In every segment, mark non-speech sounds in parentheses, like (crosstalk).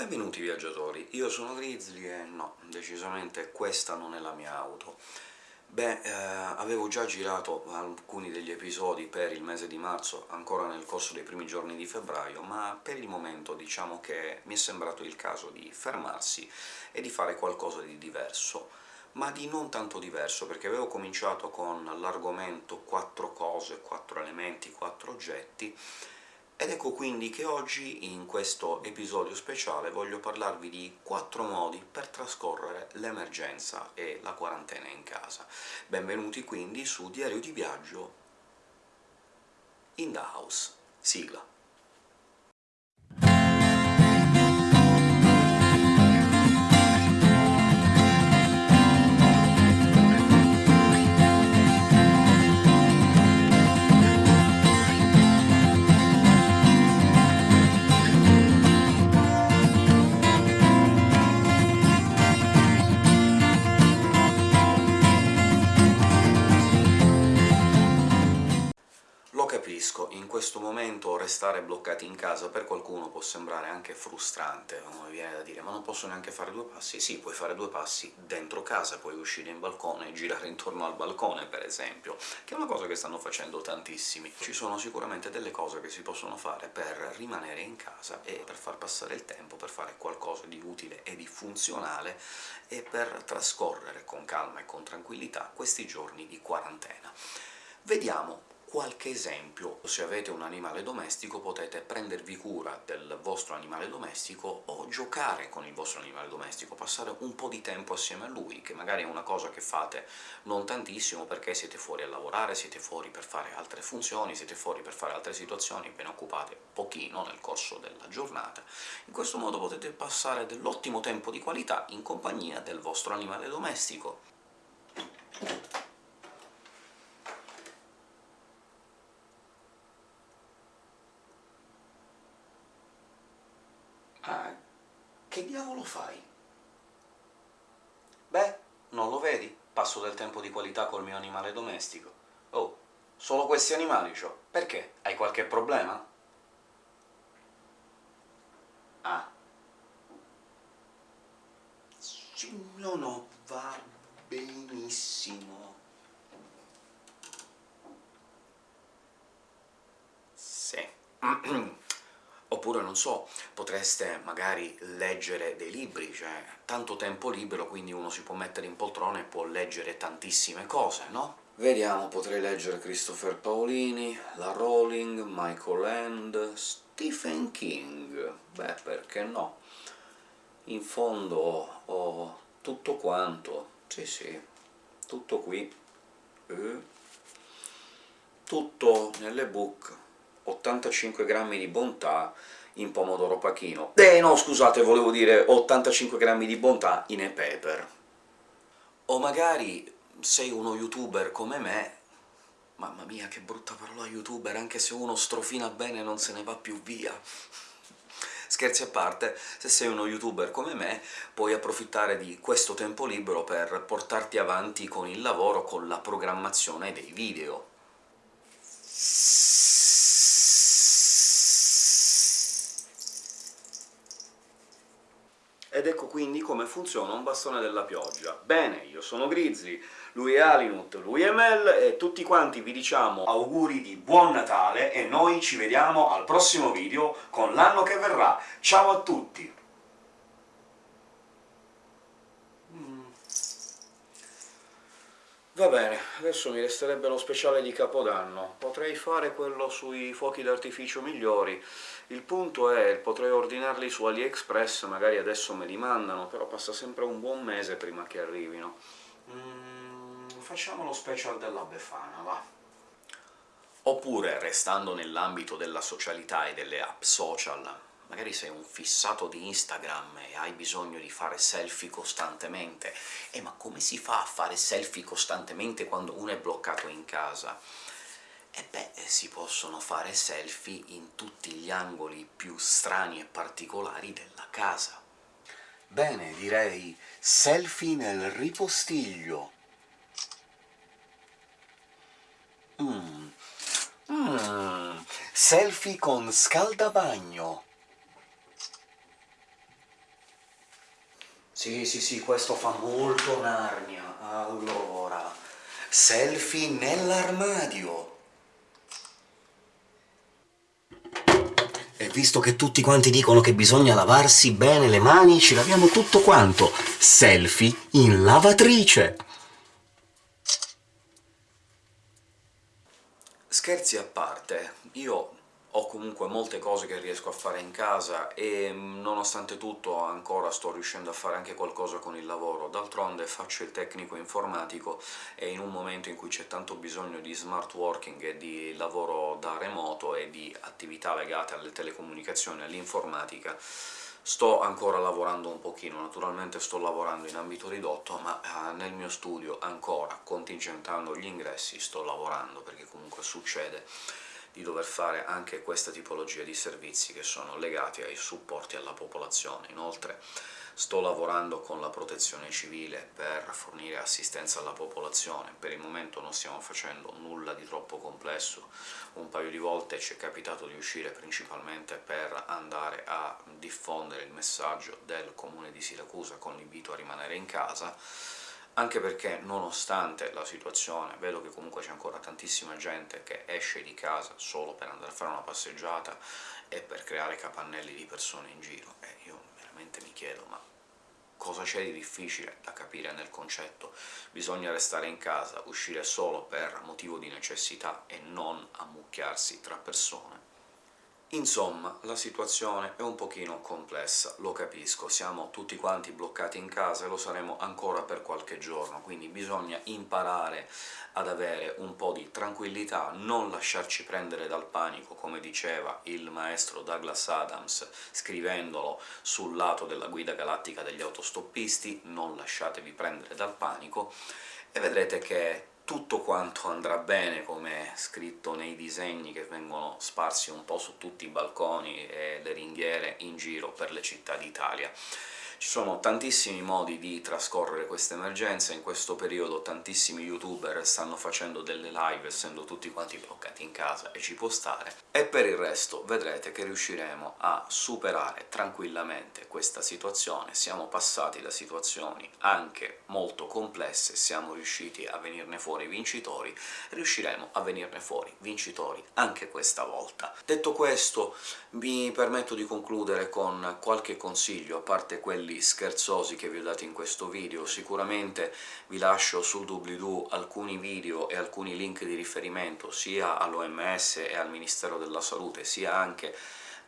Benvenuti viaggiatori, io sono Grizzly e no, decisamente questa non è la mia auto. Beh, eh, avevo già girato alcuni degli episodi per il mese di marzo, ancora nel corso dei primi giorni di febbraio, ma per il momento diciamo che mi è sembrato il caso di fermarsi e di fare qualcosa di diverso ma di non tanto diverso, perché avevo cominciato con l'argomento quattro cose, quattro elementi, quattro oggetti, ed ecco quindi che oggi, in questo episodio speciale, voglio parlarvi di quattro modi per trascorrere l'emergenza e la quarantena in casa. Benvenuti quindi su Diario di Viaggio in the House. Sigla. Questo momento restare bloccati in casa per qualcuno può sembrare anche frustrante, come viene da dire, ma non posso neanche fare due passi? Sì, puoi fare due passi dentro casa, puoi uscire in balcone e girare intorno al balcone, per esempio, che è una cosa che stanno facendo tantissimi. Ci sono sicuramente delle cose che si possono fare per rimanere in casa e per far passare il tempo, per fare qualcosa di utile e di funzionale, e per trascorrere con calma e con tranquillità questi giorni di quarantena. Vediamo qualche esempio. Se avete un animale domestico potete prendervi cura del vostro animale domestico o giocare con il vostro animale domestico, passare un po' di tempo assieme a lui, che magari è una cosa che fate non tantissimo perché siete fuori a lavorare, siete fuori per fare altre funzioni, siete fuori per fare altre situazioni, ve ne occupate pochino nel corso della giornata. In questo modo potete passare dell'ottimo tempo di qualità in compagnia del vostro animale domestico. Ah, che diavolo fai? Beh, non lo vedi? Passo del tempo di qualità col mio animale domestico. Oh, solo questi animali c'ho. Perché? Hai qualche problema? Ah. No, no, va benissimo. Sì. (clears throat) Oppure, non so, potreste magari leggere dei libri, cioè tanto tempo libero, quindi uno si può mettere in poltrona e può leggere tantissime cose, no? Vediamo, potrei leggere Christopher Paolini, la Rowling, Michael Land, Stephen King... beh, perché no? In fondo ho tutto quanto, sì sì, tutto qui, eh. tutto nelle book 85 grammi di bontà in pomodoro pachino. Eh no, scusate, volevo dire 85 grammi di bontà in e-pepper. O magari sei uno youtuber come me Mamma mia, che brutta parola youtuber, anche se uno strofina bene non se ne va più via. Scherzi a parte, se sei uno youtuber come me, puoi approfittare di questo tempo libero per portarti avanti con il lavoro, con la programmazione dei video. Ed ecco quindi come funziona un bastone della pioggia. Bene, io sono Grizzly, lui è Alinut, lui è Mel, e tutti quanti vi diciamo auguri di buon Natale, e noi ci vediamo al prossimo video con l'anno che verrà. Ciao a tutti! Va bene, adesso mi resterebbe lo speciale di Capodanno. Potrei fare quello sui fuochi d'artificio migliori, il punto è, potrei ordinarli su AliExpress, magari adesso me li mandano, però passa sempre un buon mese prima che arrivino. Mm, facciamo lo special della Befana, va? Oppure, restando nell'ambito della socialità e delle app social, magari sei un fissato di Instagram e hai bisogno di fare selfie costantemente. Eh, ma come si fa a fare selfie costantemente quando uno è bloccato in casa? E beh, si possono fare selfie in tutti gli angoli più strani e particolari della casa. Bene, direi selfie nel ripostiglio. Mmm... Mmm... Selfie con scaldabagno. Sì, sì, sì, questo fa molto Narnia. Allora... Selfie nell'armadio! E visto che tutti quanti dicono che bisogna lavarsi bene le mani, ci laviamo tutto quanto! Selfie in lavatrice! Scherzi a parte, io ho comunque molte cose che riesco a fare in casa e nonostante tutto ancora sto riuscendo a fare anche qualcosa con il lavoro. D'altronde faccio il tecnico informatico e in un momento in cui c'è tanto bisogno di smart working e di lavoro da remoto e di attività legate alle telecomunicazioni e all'informatica, Sto ancora lavorando un pochino, naturalmente sto lavorando in ambito ridotto, ma eh, nel mio studio ancora, contingentando gli ingressi, sto lavorando, perché comunque succede di dover fare anche questa tipologia di servizi che sono legati ai supporti alla popolazione. Inoltre sto lavorando con la protezione civile per fornire assistenza alla popolazione, per il momento non stiamo facendo nulla di troppo complesso, un paio di volte ci è capitato di uscire principalmente per andare a diffondere il messaggio del comune di Siracusa con l'invito a rimanere in casa, anche perché, nonostante la situazione, vedo che comunque c'è ancora tantissima gente che esce di casa solo per andare a fare una passeggiata e per creare capannelli di persone in giro, e io veramente mi chiedo ma cosa c'è di difficile da capire nel concetto? Bisogna restare in casa, uscire solo per motivo di necessità e non ammucchiarsi tra persone? Insomma, la situazione è un pochino complessa, lo capisco, siamo tutti quanti bloccati in casa e lo saremo ancora per qualche giorno, quindi bisogna imparare ad avere un po' di tranquillità, non lasciarci prendere dal panico, come diceva il maestro Douglas Adams scrivendolo sul lato della guida galattica degli autostoppisti, non lasciatevi prendere dal panico, e vedrete che tutto quanto andrà bene, come scritto nei disegni che vengono sparsi un po' su tutti i balconi e le ringhiere in giro per le città d'Italia. Ci sono tantissimi modi di trascorrere questa emergenza, in questo periodo tantissimi youtuber stanno facendo delle live, essendo tutti quanti bloccati in casa, e ci può stare, e per il resto vedrete che riusciremo a superare tranquillamente questa situazione, siamo passati da situazioni anche molto complesse, siamo riusciti a venirne fuori vincitori, riusciremo a venirne fuori vincitori anche questa volta. Detto questo, mi permetto di concludere con qualche consiglio, a parte quelli quelli scherzosi che vi ho dato in questo video, sicuramente vi lascio sul doobly-doo alcuni video e alcuni link di riferimento sia all'OMS e al Ministero della Salute, sia anche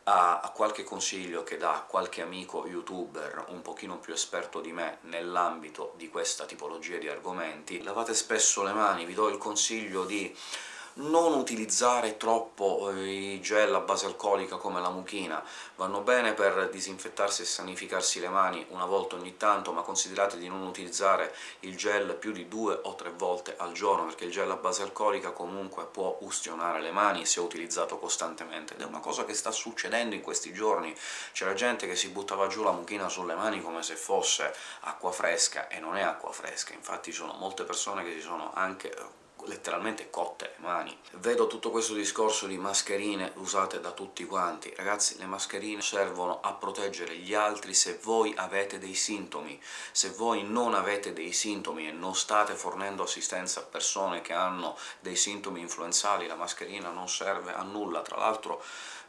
a, qualche consiglio che dà qualche amico youtuber un pochino più esperto di me nell'ambito di questa tipologia di argomenti. Lavate spesso le mani, vi do il consiglio di non utilizzare troppo eh, i gel a base alcolica come la muchina, vanno bene per disinfettarsi e sanificarsi le mani una volta ogni tanto, ma considerate di non utilizzare il gel più di due o tre volte al giorno, perché il gel a base alcolica comunque può ustionare le mani se utilizzato costantemente, ed è una cosa che sta succedendo in questi giorni. C'era gente che si buttava giù la mucchina sulle mani come se fosse acqua fresca, e non è acqua fresca, infatti ci sono molte persone che si sono anche letteralmente cotte le mani. Vedo tutto questo discorso di mascherine usate da tutti quanti. Ragazzi, le mascherine servono a proteggere gli altri se voi avete dei sintomi. Se voi non avete dei sintomi e non state fornendo assistenza a persone che hanno dei sintomi influenzali, la mascherina non serve a nulla. Tra l'altro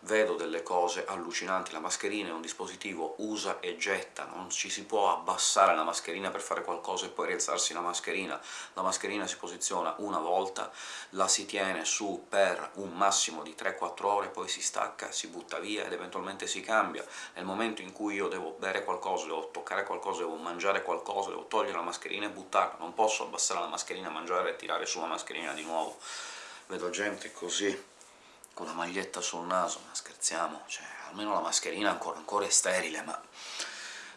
vedo delle cose allucinanti, la mascherina è un dispositivo usa e getta, non ci si può abbassare la mascherina per fare qualcosa e poi rialzarsi la mascherina, la mascherina si posiziona una volta, la si tiene su per un massimo di 3-4 ore, poi si stacca, si butta via ed eventualmente si cambia. Nel momento in cui io devo bere qualcosa, devo toccare qualcosa, devo mangiare qualcosa, devo togliere la mascherina e buttarla, non posso abbassare la mascherina, mangiare e tirare su la mascherina di nuovo. Vedo gente così con la maglietta sul naso, ma scherziamo, cioè, almeno la mascherina ancora, ancora è sterile, ma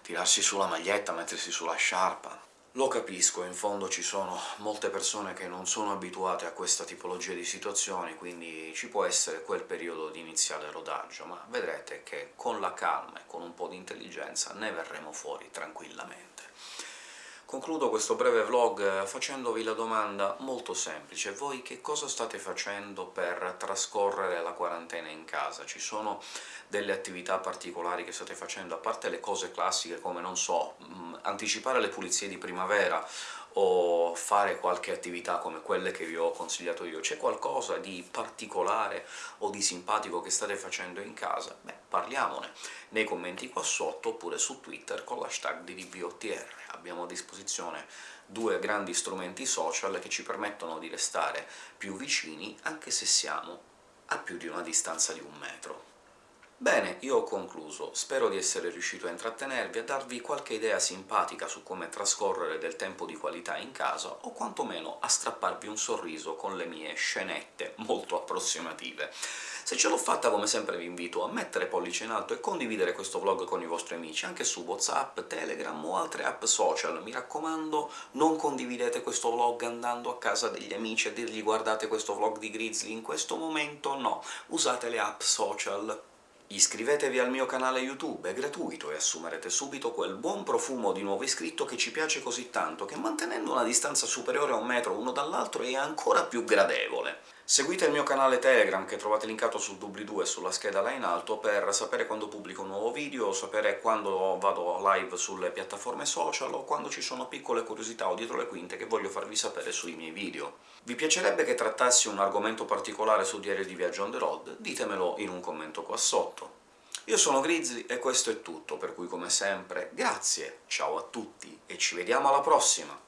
tirarsi su la maglietta, mettersi sulla sciarpa... Lo capisco, in fondo ci sono molte persone che non sono abituate a questa tipologia di situazioni, quindi ci può essere quel periodo di iniziale rodaggio, ma vedrete che con la calma e con un po' di intelligenza ne verremo fuori tranquillamente. Concludo questo breve vlog eh, facendovi la domanda molto semplice. Voi che cosa state facendo per trascorrere la quarantena in casa? Ci sono delle attività particolari che state facendo, a parte le cose classiche come, non so, mm, anticipare le pulizie di primavera o fare qualche attività come quelle che vi ho consigliato io. C'è qualcosa di particolare o di simpatico che state facendo in casa? Beh, parliamone nei commenti qua sotto, oppure su Twitter con l'hashtag di DBOTR. Abbiamo a disposizione due grandi strumenti social che ci permettono di restare più vicini anche se siamo a più di una distanza di un metro. Bene, io ho concluso. Spero di essere riuscito a intrattenervi, a darvi qualche idea simpatica su come trascorrere del tempo di qualità in casa, o quantomeno a strapparvi un sorriso con le mie scenette molto approssimative. Se ce l'ho fatta, come sempre vi invito a mettere pollice in alto e condividere questo vlog con i vostri amici, anche su WhatsApp, Telegram o altre app social. Mi raccomando, non condividete questo vlog andando a casa degli amici a dirgli «guardate questo vlog di Grizzly», in questo momento no, usate le app social Iscrivetevi al mio canale YouTube, è gratuito, e assumerete subito quel buon profumo di nuovo iscritto che ci piace così tanto, che mantenendo una distanza superiore a un metro uno dall'altro è ancora più gradevole. Seguite il mio canale Telegram, che trovate linkato sul doobly-doo e sulla scheda là in alto, per sapere quando pubblico un nuovo video, sapere quando vado live sulle piattaforme social, o quando ci sono piccole curiosità o dietro le quinte che voglio farvi sapere sui miei video. Vi piacerebbe che trattassi un argomento particolare su Diario di Viaggio on the road? Ditemelo in un commento qua sotto. Io sono Grizzly e questo è tutto, per cui come sempre grazie, ciao a tutti e ci vediamo alla prossima!